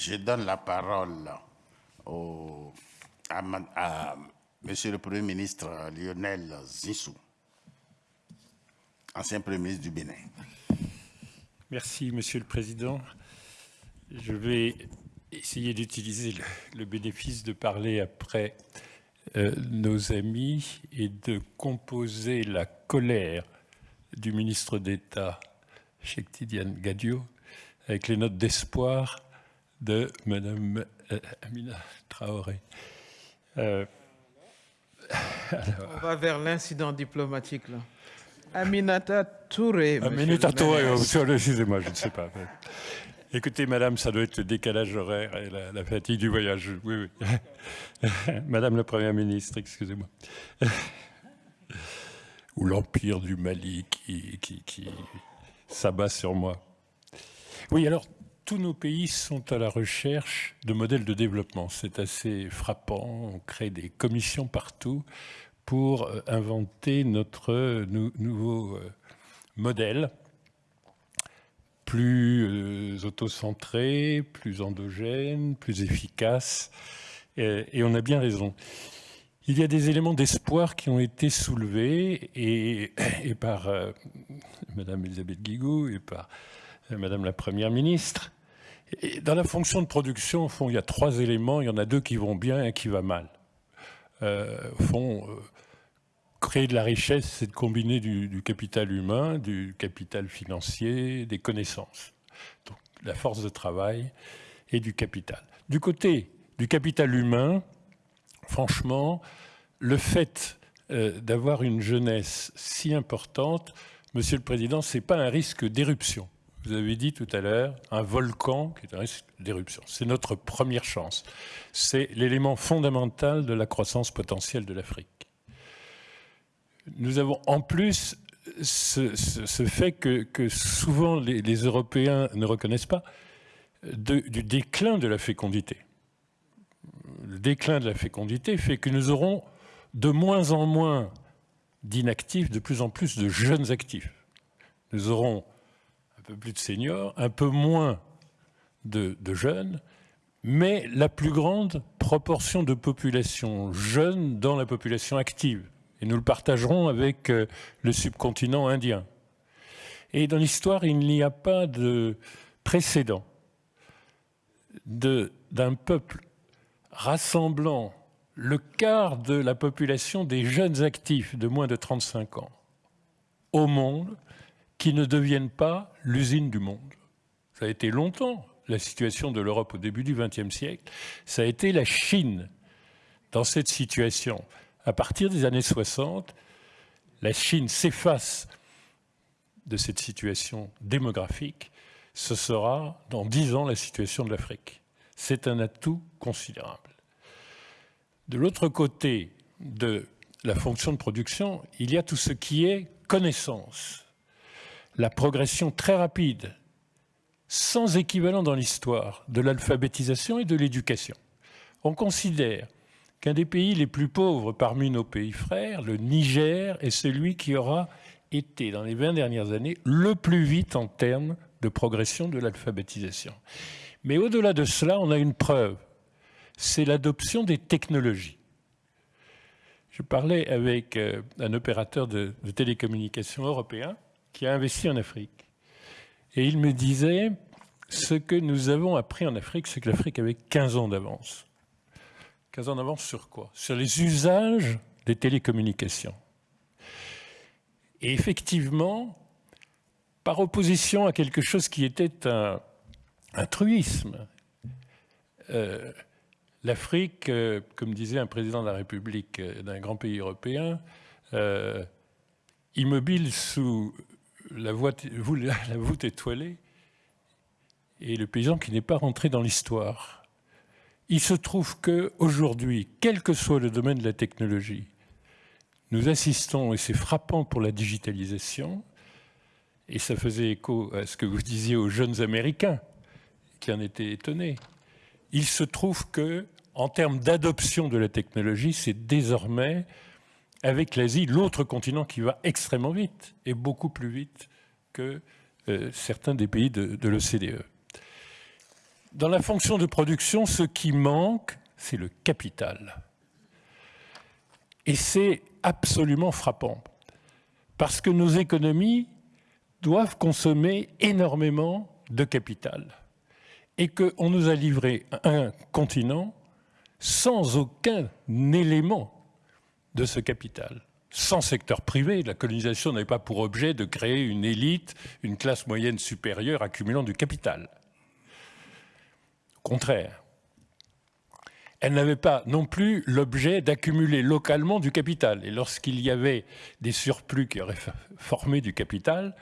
je donne la parole au, à, à Monsieur le Premier ministre Lionel Zissou, ancien Premier ministre du Bénin. Merci, Monsieur le Président. Je vais essayer d'utiliser le, bénéfice de parler après euh, nos amis et de composer la colère du ministre d'État, Cheikh Tidiane Gadio, avec les notes d'espoir de Madame euh, Amina Traoré. Euh, alors... On va vers l'incident diplomatique. Là. Aminata Touré. Aminata Touré, excusez-moi, je ne sais pas. Écoutez, madame, ça doit être le décalage horaire et la, la fatigue du voyage. Oui, oui. madame la Première ministre, excusez-moi. Ou l'empire du Mali qui, qui, qui s'abat sur moi. Oui, alors, tous nos pays sont à la recherche de modèles de développement. C'est assez frappant. On crée des commissions partout pour euh, inventer notre nou nouveau euh, modèle plus euh, autocentré, plus endogène, plus efficace. Et, on a bien raison. Il y a des éléments d'espoir qui ont été soulevés et, par euh, Madame Elisabeth Guigou et par Madame la Première ministre. Dans la fonction de production, au fond, il y a trois éléments. Il y en a deux qui vont bien et un qui va mal. Euh, au fond, créer de la richesse, c'est de combiner du, capital humain, du capital financier, des connaissances. Donc, la force de travail et du capital. Du côté du capital humain, franchement, le fait euh, d'avoir une jeunesse si importante, Monsieur le Président, ce n'est pas un risque d'éruption. Vous avez dit tout à l'heure, un volcan qui est un risque d'éruption. C'est notre première chance. C'est l'élément fondamental de la croissance potentielle de l'Afrique nous avons en plus ce, fait que, souvent les, Européens ne reconnaissent pas du déclin de la fécondité. Le déclin de la fécondité fait que nous aurons de moins en moins d'inactifs, de plus en plus de jeunes actifs. Nous aurons peu plus de seniors, un peu moins de, de jeunes, mais la plus grande proportion de population jeune dans la population active. Et nous le partagerons avec euh, le subcontinent indien. Et dans l'histoire, il n'y a pas de précédent d'un peuple rassemblant le quart de la population des jeunes actifs de moins de 35 ans au monde qui ne deviennent pas l'usine du monde. Ça a été longtemps la situation de l'Europe au début du XXe siècle. Ça a été la Chine dans cette situation à partir des années 60, la Chine s'efface de cette situation démographique, ce sera dans dix ans la situation de l'Afrique. C'est un atout considérable. De l'autre côté de la fonction de production, il y a tout ce qui est connaissance, la progression très rapide, sans équivalent dans l'histoire, de l'alphabétisation et de l'éducation. On considère qu'un des pays les plus pauvres parmi nos pays frères, le Niger, est celui qui aura été, dans les 20 dernières années, le plus vite en termes de progression de l'alphabétisation. Mais au-delà de cela, on a une preuve, c'est l'adoption des technologies. Je parlais avec euh, un opérateur de, de télécommunications européen qui a investi en Afrique. Et il me disait, ce que nous avons appris en Afrique, c'est que l'Afrique avait 15 ans d'avance. 15 ans d'avance sur quoi? Sur les usages des télécommunications. Et effectivement, par opposition à quelque chose qui était un, un truisme, euh, l'Afrique, euh, comme disait un président de la République euh, d'un grand pays européen, immobile sous la voûte, étoilée, et le paysan qui n'est pas rentré dans l'histoire. Il se trouve qu'aujourd'hui, quel que soit le domaine de la technologie, nous assistons, et c'est frappant pour la digitalisation, et ça faisait écho à ce que vous disiez aux jeunes Américains qui en étaient étonnés. Il se trouve que, en termes d'adoption de la technologie, c'est désormais, avec l'Asie, l'autre continent qui va extrêmement vite, et beaucoup plus vite que euh, certains des pays de, de l'OCDE. Dans la fonction de production, ce qui manque, c'est le capital. Et c'est absolument frappant, parce que nos économies doivent consommer énormément de capital et qu'on nous a livré un continent sans aucun élément de ce capital. Sans secteur privé, la colonisation n'avait pas pour objet de créer une élite, une classe moyenne supérieure accumulant du capital. Au contraire, elle n'avait pas non plus l'objet d'accumuler localement du capital. Et lorsqu'il y avait des surplus qui auraient formé du capital,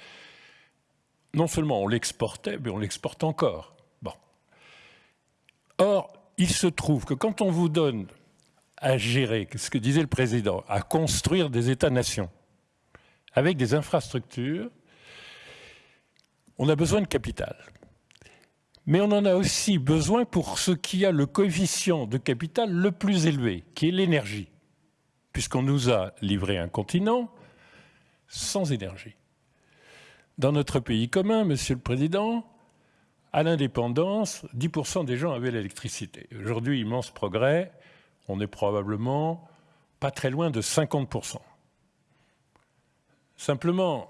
non seulement on l'exportait, mais on l'exporte encore. Or, il se trouve que quand on vous donne à gérer, ce que disait le président, à construire des États-nations avec des infrastructures, on a besoin de capital. Mais on en a aussi besoin pour ce qui a le coefficient de capital le plus élevé, qui est l'énergie, puisqu'on nous a livré un continent sans énergie. Dans notre pays commun, Monsieur le Président, à l'indépendance, 10% des gens avaient l'électricité. Aujourd'hui, immense progrès, on est probablement pas très loin de 50%. Simplement,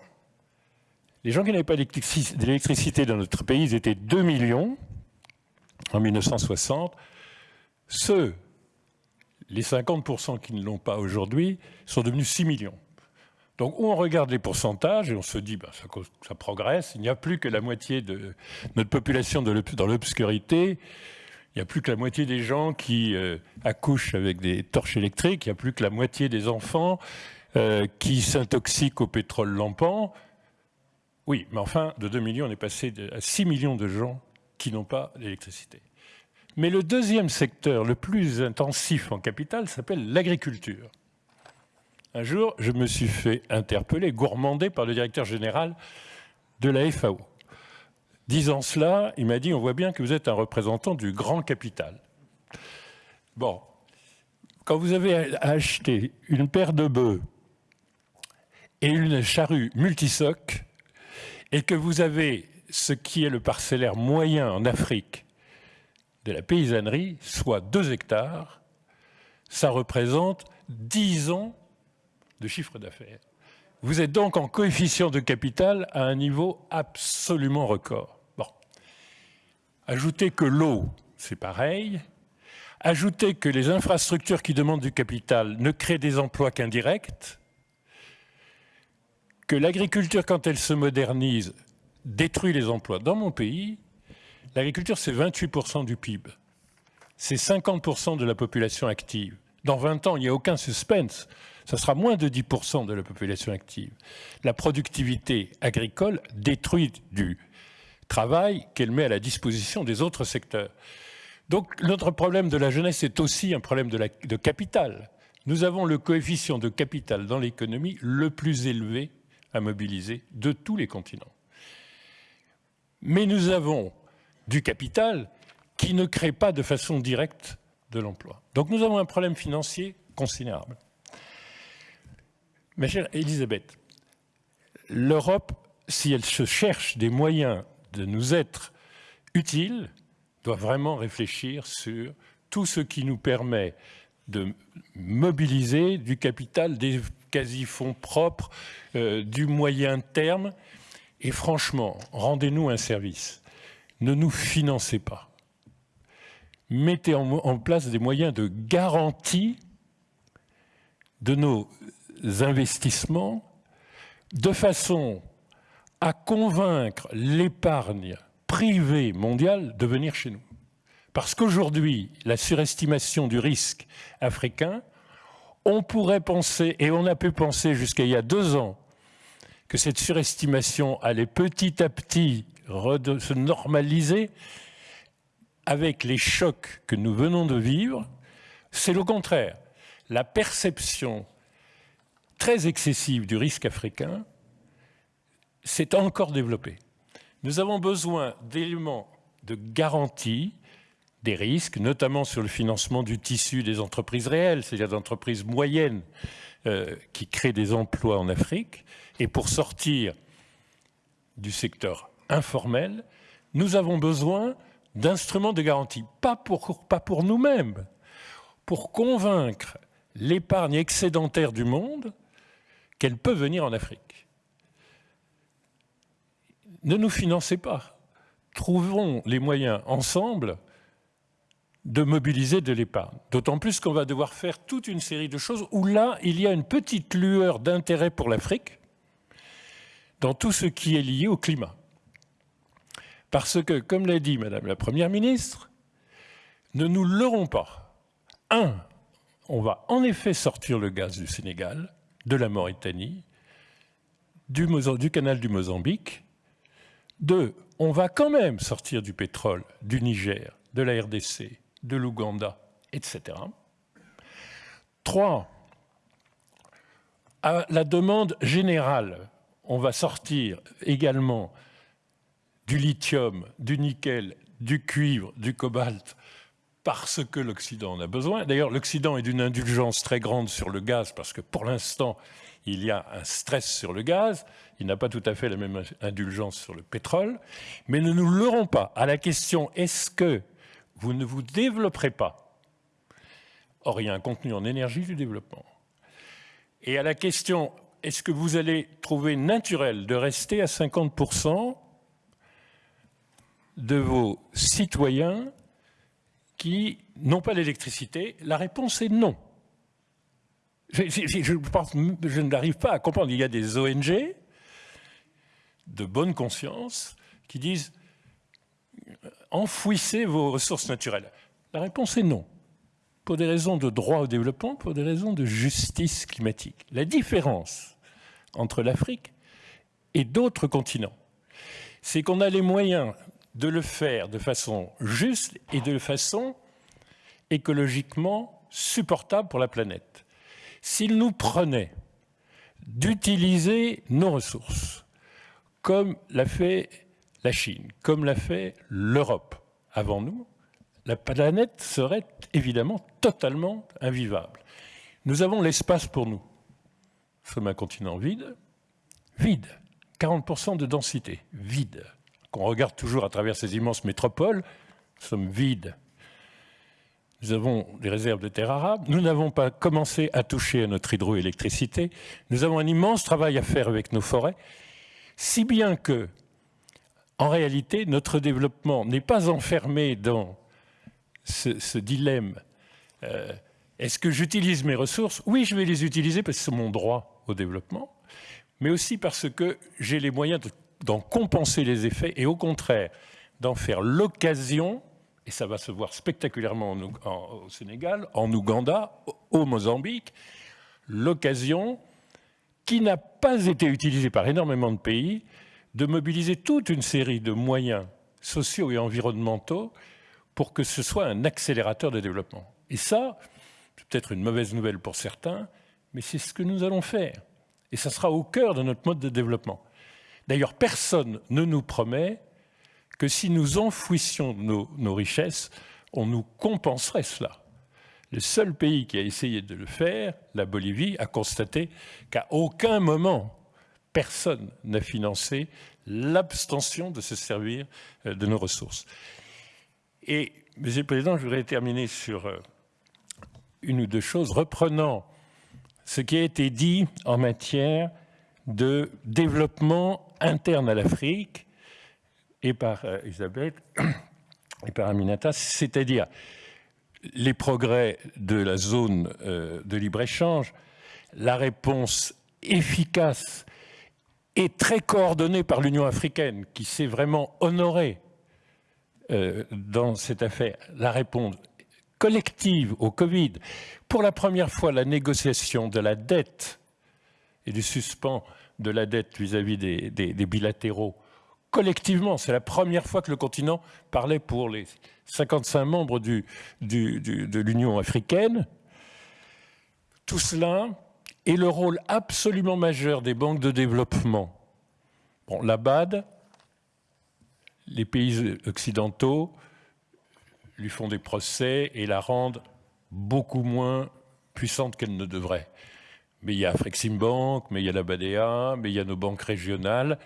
les gens qui n'avaient pas d'électricité dans notre pays, étaient 2 millions en 1960. Ceux, les 50% qui ne l'ont pas aujourd'hui, sont devenus 6 millions. Donc on regarde les pourcentages et on se dit ben, ça, progresse. Il n'y a plus que la moitié de notre population dans l'obscurité. Il n'y a plus que la moitié des gens qui euh, accouchent avec des torches électriques. Il n'y a plus que la moitié des enfants euh, qui s'intoxiquent au pétrole lampant. Oui, mais enfin, de 2 millions, on est passé à 6 millions de gens qui n'ont pas d'électricité. Mais le deuxième secteur le plus intensif en capital s'appelle l'agriculture. Un jour, je me suis fait interpeller, gourmander par le directeur général de la FAO. Disant cela, il m'a dit, on voit bien que vous êtes un représentant du grand capital. Bon, quand vous avez acheté une paire de bœufs et une charrue multisoc, et que vous avez ce qui est le parcellaire moyen en Afrique de la paysannerie, soit 2 hectares, ça représente 10 ans de chiffre d'affaires. Vous êtes donc en coefficient de capital à un niveau absolument record. Ajoutez que l'eau, c'est pareil. Ajoutez que les infrastructures qui demandent du capital ne créent des emplois qu'indirects. Que l'agriculture, quand elle se modernise, détruit les emplois. Dans mon pays, l'agriculture, c'est 28% du PIB. C'est 50% de la population active. Dans 20 ans, il n'y a aucun suspense ça sera moins de 10% de la population active. La productivité agricole détruit du travail qu'elle met à la disposition des autres secteurs. Donc notre problème de la jeunesse est aussi un problème de, capital. Nous avons le coefficient de capital dans l'économie le plus élevé à mobiliser de tous les continents. Mais nous avons du capital qui ne crée pas de façon directe de l'emploi. Donc nous avons un problème financier considérable. Ma chère Elisabeth, l'Europe, si elle se cherche des moyens de nous être utiles, doit vraiment réfléchir sur tout ce qui nous permet de mobiliser du capital, des quasi-fonds propres, euh, du moyen terme. Et franchement, rendez-nous un service. Ne nous financez pas. Mettez en place des moyens de garantie de nos investissements de façon à convaincre l'épargne privée mondiale de venir chez nous. Parce qu'aujourd'hui, la surestimation du risque africain, on pourrait penser, et on a pu penser jusqu'à il y a deux ans, que cette surestimation allait petit à petit se normaliser avec les chocs que nous venons de vivre. C'est le contraire. La perception très excessive du risque africain s'est encore développée. Nous avons besoin d'éléments de garantie des risques, notamment sur le financement du tissu des entreprises réelles, c'est-à-dire d'entreprises moyennes euh, qui créent des emplois en Afrique. Et pour sortir du secteur informel, nous avons besoin d'instruments de garantie, pas pour nous-mêmes, pour convaincre l'épargne excédentaire du monde qu'elle peut venir en Afrique. Ne nous financez pas. Trouvons les moyens ensemble de mobiliser de l'épargne. D'autant plus qu'on va devoir faire toute une série de choses où là, il y a une petite lueur d'intérêt pour l'Afrique dans tout ce qui est lié au climat. Parce que, comme l'a dit Madame la Première ministre, ne nous leurrons pas. Un, on va en effet sortir le gaz du Sénégal, de la Mauritanie, du, du canal du Mozambique. Deux, on va quand même sortir du pétrole du Niger, de la RDC, de l'Ouganda, etc. Trois, à la demande générale, on va sortir également du lithium, du nickel, du cuivre, du cobalt, parce que l'Occident en a besoin. D'ailleurs, l'Occident est d'une indulgence très grande sur le gaz, parce que pour l'instant, il y a un stress sur le gaz, il n'a pas tout à fait la même indulgence sur le pétrole, mais ne nous leurrons pas à la question est-ce que vous ne vous développerez pas? Or, il y a un contenu en énergie du développement. Et à la question est-ce que vous allez trouver naturel de rester à 50% de vos citoyens qui n'ont pas l'électricité? La réponse est non. Je, je n'arrive pas à comprendre. Il y a des ONG de bonne conscience qui disent enfouissez vos ressources naturelles. La réponse est non. Pour des raisons de droit au développement, pour des raisons de justice climatique. La différence entre l'Afrique et d'autres continents, c'est qu'on a les moyens de le faire de façon juste et de façon écologiquement supportable pour la planète. S'il nous prenait d'utiliser nos ressources, comme l'a fait la Chine, comme l'a fait l'Europe avant nous, la planète serait évidemment totalement invivable. Nous avons l'espace pour nous. Nous sommes un continent vide, vide, 40% de densité, vide qu'on regarde toujours à travers ces immenses métropoles, nous sommes vides. Nous avons des réserves de terres arables, nous n'avons pas commencé à toucher à notre hydroélectricité, nous avons un immense travail à faire avec nos forêts, si bien que, en réalité, notre développement n'est pas enfermé dans ce, dilemme. Euh, est-ce que j'utilise mes ressources? Oui, je vais les utiliser parce que c'est mon droit au développement, mais aussi parce que j'ai les moyens de d'en compenser les effets et au contraire d'en faire l'occasion, et ça va se voir spectaculairement au Sénégal, en Ouganda, au Mozambique, l'occasion qui n'a pas été utilisée par énormément de pays de mobiliser toute une série de moyens sociaux et environnementaux pour que ce soit un accélérateur de développement. Et ça, c'est peut-être une mauvaise nouvelle pour certains, mais c'est ce que nous allons faire. Et ça sera au cœur de notre mode de développement. D'ailleurs, personne ne nous promet que si nous enfouissions nos, richesses, on nous compenserait cela. Le seul pays qui a essayé de le faire, la Bolivie, a constaté qu'à aucun moment, personne n'a financé l'abstention de se servir euh, de nos ressources. Et, Monsieur le Président, je voudrais terminer sur euh, une ou deux choses, reprenant ce qui a été dit en matière de développement interne à l'Afrique et par euh, Elisabeth et par Aminata, c'est-à-dire les progrès de la zone euh, de libre-échange, la réponse efficace et très coordonnée par l'Union africaine, qui s'est vraiment honorée euh, dans cette affaire, la réponse collective au Covid. Pour la première fois, la négociation de la dette et du suspens de la dette vis-à-vis des, bilatéraux collectivement. C'est la première fois que le continent parlait pour les 55 membres de l'Union africaine. Tout cela et le rôle absolument majeur des banques de développement. Bon, la BAD, les pays occidentaux lui font des procès et la rendent beaucoup moins puissante qu'elle ne devrait. Mais il y a Bank, mais il y a la BADEA, mais il y a nos banques régionales.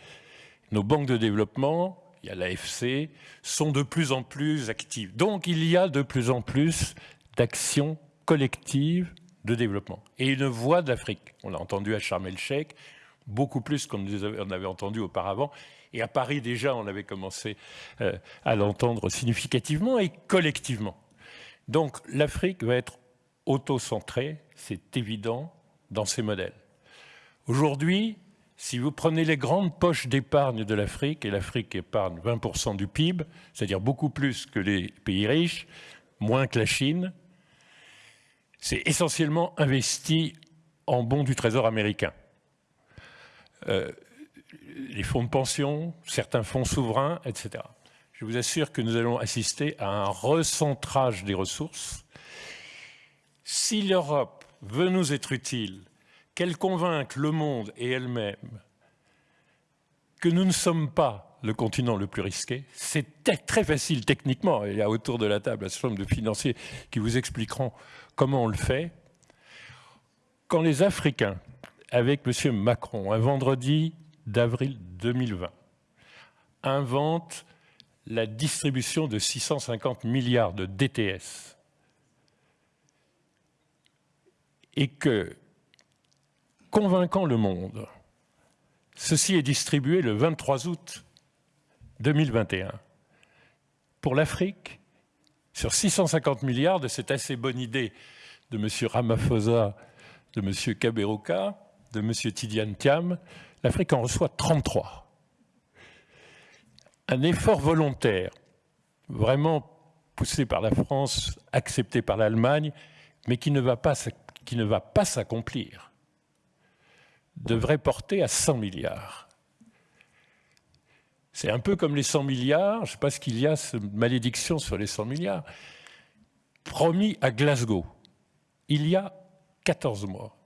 Nos banques de développement, il y a l'AFC, sont de plus en plus actives. Donc il y a de plus en plus d'actions collectives de développement. Et une voix d'Afrique. On l'a entendu à Sharm el-Sheikh, beaucoup plus qu'on en avait entendu auparavant. Et à Paris, déjà, on avait commencé euh, à l'entendre significativement et collectivement. Donc l'Afrique va être auto-centrée, c'est évident, dans ses modèles. Aujourd'hui, si vous prenez les grandes poches d'épargne de l'Afrique, et l'Afrique épargne 20% du PIB, c'est-à-dire beaucoup plus que les pays riches, moins que la Chine, c'est essentiellement investi en bons du Trésor américain. Euh, les fonds de pension, certains fonds souverains, etc. Je vous assure que nous allons assister à un recentrage des ressources. Si l'Europe veut nous être utile, qu'elle convainque le monde et elle-même que nous ne sommes pas le continent le plus risqué. C'est très facile techniquement. Il y a autour de la table un certain nombre de financiers qui vous expliqueront comment on le fait. Quand les Africains, avec M. Macron, un vendredi d'avril 2020, inventent la distribution de 650 milliards de DTS et que convaincant le monde. Ceci est distribué le 23 août 2021. Pour l'Afrique, sur 650 milliards de cette assez bonne idée de M. Ramaphosa, de M. Kaberuka, de M. Tidiane Thiam, l'Afrique en reçoit 33. Un effort volontaire, vraiment poussé par la France, accepté par l'Allemagne, mais qui ne va pas s'accomplir devrait porter à 100 milliards. C'est un peu comme les 100 milliards, je ne sais pas ce qu'il y a, cette malédiction sur les 100 milliards, promis à Glasgow, il y a 14 mois,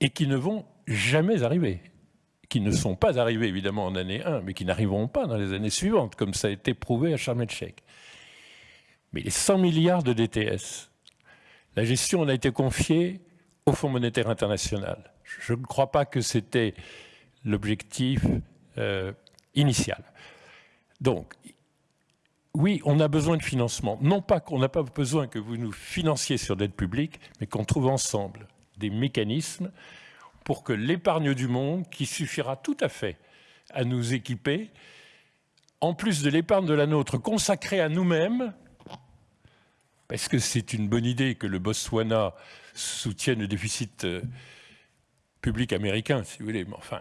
et qui ne vont jamais arriver, qui ne sont pas arrivés évidemment en année 1, mais qui n'arriveront pas dans les années suivantes, comme ça a été prouvé à Sharm. Mais les 100 milliards de DTS, la gestion en a été confiée au Fonds monétaire international. Je ne crois pas que c'était l'objectif euh, initial. Donc, oui, on a besoin de financement. Non pas qu'on n'a pas besoin que vous nous financiez sur l'aide publique, mais qu'on trouve ensemble des mécanismes pour que l'épargne du monde, qui suffira tout à fait à nous équiper, en plus de l'épargne de la nôtre consacrée à nous-mêmes, parce que c'est une bonne idée que le Botswana soutienne le déficit euh, public américain, si vous voulez, mais enfin,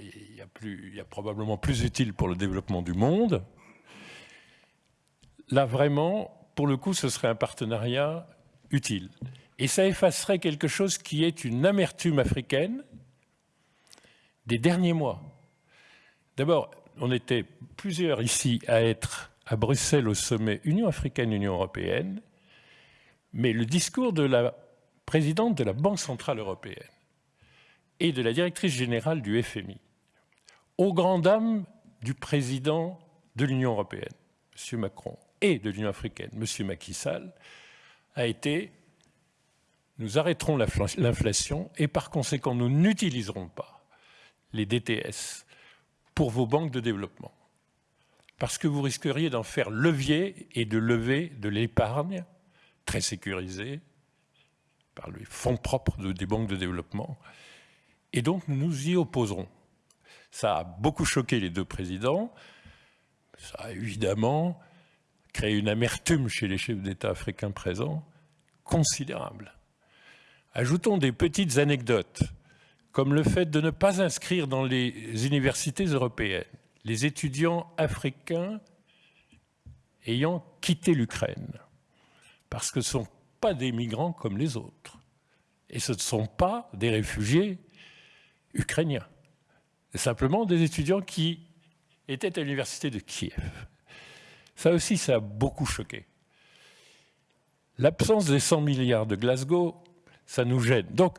il y, a plus, il y a probablement plus utile pour le développement du monde. Là, vraiment, pour le coup, ce serait un partenariat utile. Et ça effacerait quelque chose qui est une amertume africaine des derniers mois. D'abord, on était plusieurs ici à être à Bruxelles au sommet Union africaine-Union européenne, mais le discours de la présidente de la Banque centrale européenne et de la directrice générale du FMI, aux grandes dames du président de l'Union européenne, M. Macron, et de l'Union africaine, M. Macky Sall, a été nous arrêterons l'inflation et par conséquent nous n'utiliserons pas les DTS pour vos banques de développement. Parce que vous risqueriez d'en faire levier et de lever de l'épargne très sécurisée par les fonds propres des banques de développement et donc, nous nous y opposerons. Ça a beaucoup choqué les deux présidents. Ça a évidemment créé une amertume chez les chefs d'État africains présents considérable. Ajoutons des petites anecdotes, comme le fait de ne pas inscrire dans les universités européennes les étudiants africains ayant quitté l'Ukraine, parce que ce ne sont pas des migrants comme les autres, et ce ne sont pas des réfugiés ukrainiens. Simplement des étudiants qui étaient à l'université de Kiev. Ça aussi, ça a beaucoup choqué. L'absence des 100 milliards de Glasgow, ça nous gêne. Donc,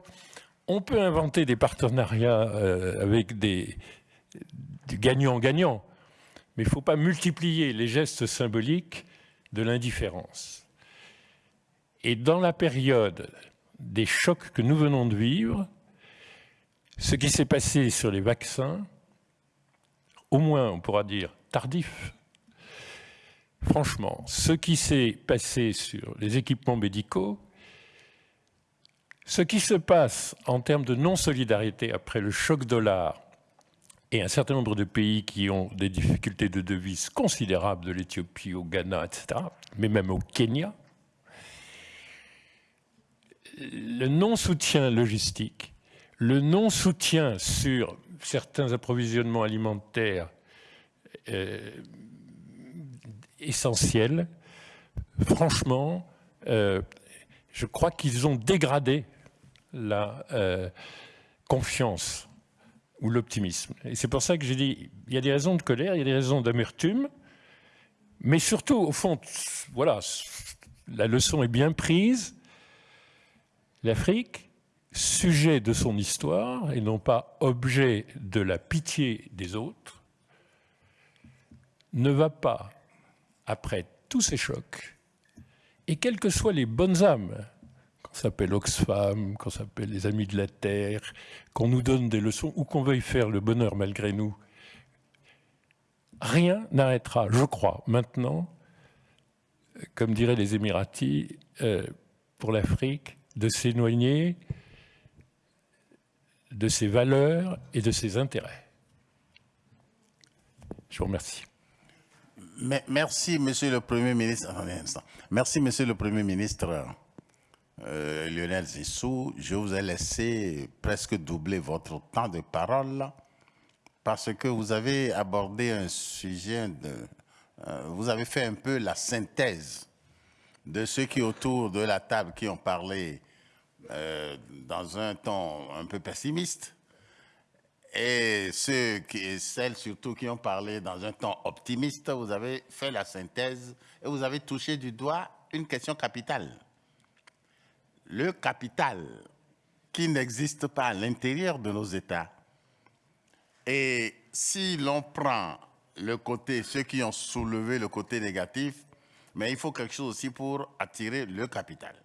on peut inventer des partenariats euh, avec des gagnants-gagnants, mais il ne faut pas multiplier les gestes symboliques de l'indifférence. Et dans la période des chocs que nous venons de vivre, ce qui s'est passé sur les vaccins, au moins on pourra dire tardif. Franchement, ce qui s'est passé sur les équipements médicaux, ce qui se passe en termes de non-solidarité après le choc dollar et un certain nombre de pays qui ont des difficultés de devise considérables, de l'Éthiopie au Ghana, etc., mais même au Kenya, le non-soutien logistique, le non-soutien sur certains approvisionnements alimentaires euh, essentiels, franchement, euh, je crois qu'ils ont dégradé la euh, confiance ou l'optimisme. Et c'est pour ça que j'ai dit, il y a des raisons de colère, il y a des raisons d'amertume, mais surtout, au fond, voilà, la leçon est bien prise. L'Afrique, sujet de son histoire et non pas objet de la pitié des autres, ne va pas, après tous ces chocs, et quelles que soient les bonnes âmes s'appelle Oxfam, qu'on s'appelle les Amis de la Terre, qu'on nous donne des leçons ou qu'on veuille faire le bonheur malgré nous. Rien n'arrêtera, je crois, maintenant, comme diraient les Émiratis, euh, pour l'Afrique, de s'éloigner de ses valeurs et de ses intérêts. Je vous remercie. Merci, Monsieur le Premier ministre. Merci, Monsieur le Premier ministre. Euh, Lionel Zissou, je vous ai laissé presque doubler votre temps de parole parce que vous avez abordé un sujet, de, euh, vous avez fait un peu la synthèse de ceux qui autour de la table qui ont parlé euh, dans un ton un peu pessimiste et ceux qui, celles surtout qui ont parlé dans un ton optimiste, vous avez fait la synthèse et vous avez touché du doigt une question capitale le capital qui n'existe pas à l'intérieur de nos États. Et si l'on prend le côté, ceux qui ont soulevé le côté négatif, mais il faut quelque chose aussi pour attirer le capital.